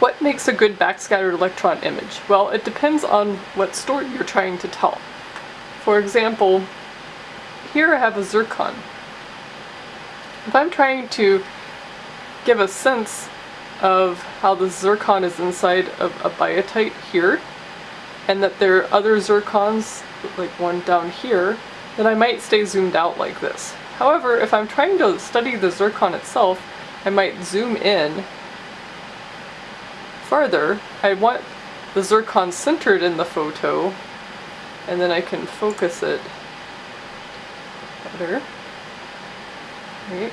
What makes a good backscattered electron image? Well, it depends on what story you're trying to tell. For example, here I have a zircon. If I'm trying to give a sense of how the zircon is inside of a biotite here, and that there are other zircons, like one down here, then I might stay zoomed out like this. However, if I'm trying to study the zircon itself, I might zoom in farther. I want the zircon centered in the photo, and then I can focus it better. Right.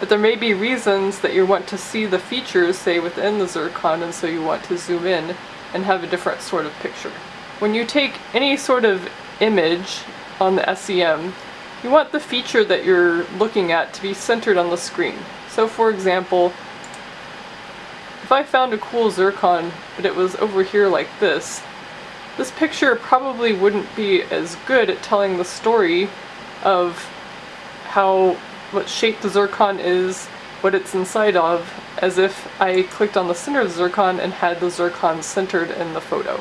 But there may be reasons that you want to see the features, say, within the zircon, and so you want to zoom in and have a different sort of picture. When you take any sort of image on the SEM, you want the feature that you're looking at to be centered on the screen. So for example, if I found a cool zircon, but it was over here like this, this picture probably wouldn't be as good at telling the story of how what shape the zircon is, what it's inside of, as if I clicked on the center of the zircon and had the zircon centered in the photo.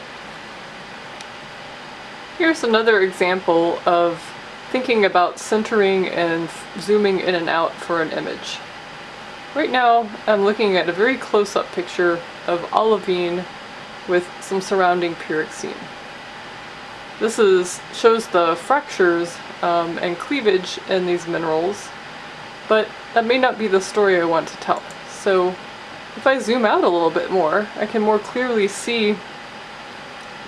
Here's another example of thinking about centering and zooming in and out for an image. Right now I'm looking at a very close-up picture of olivine with some surrounding pyroxene. This is shows the fractures um, and cleavage in these minerals but that may not be the story I want to tell. So if I zoom out a little bit more, I can more clearly see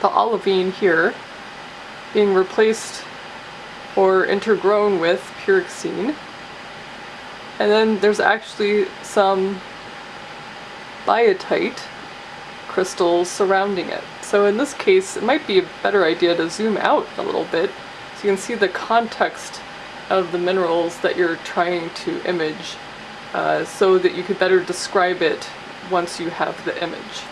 the olivine here being replaced or intergrown with pyroxene. And then there's actually some biotite crystals surrounding it. So in this case, it might be a better idea to zoom out a little bit so you can see the context of the minerals that you're trying to image uh, so that you could better describe it once you have the image.